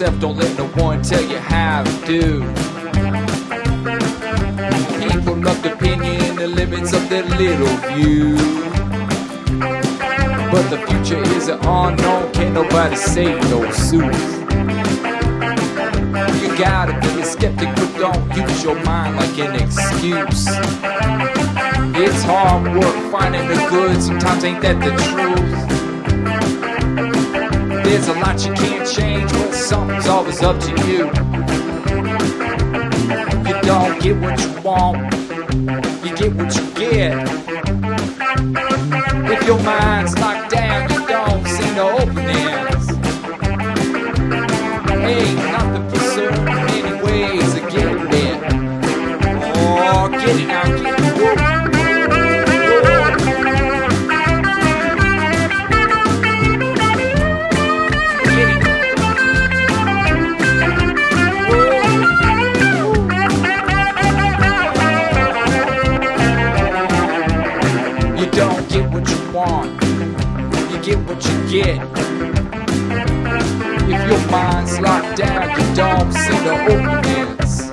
yourself, don't let no one tell you how to do. People love the opinion in the limits of their little view. But the future is an unknown, can't nobody say no sooth. You gotta be a skeptic, but don't use your mind like an excuse. It's hard work finding the good, sometimes ain't that the truth. There's a lot you can't change, but something's always up to you. You don't get what you want, you get what you get. If your mind's locked down, you don't see no openings. Ain't nothing for certain, many ways of getting it now, get it. Want, you get what you get. If your mind's locked down, you don't see the openings.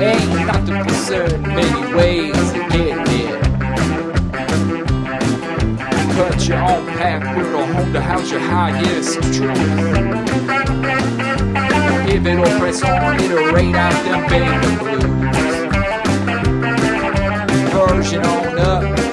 Ain't nothing for certain, many ways to get there. Cut your own path, build a home to house your highest truth. If it'll press on, it'll out them baby blues version on up.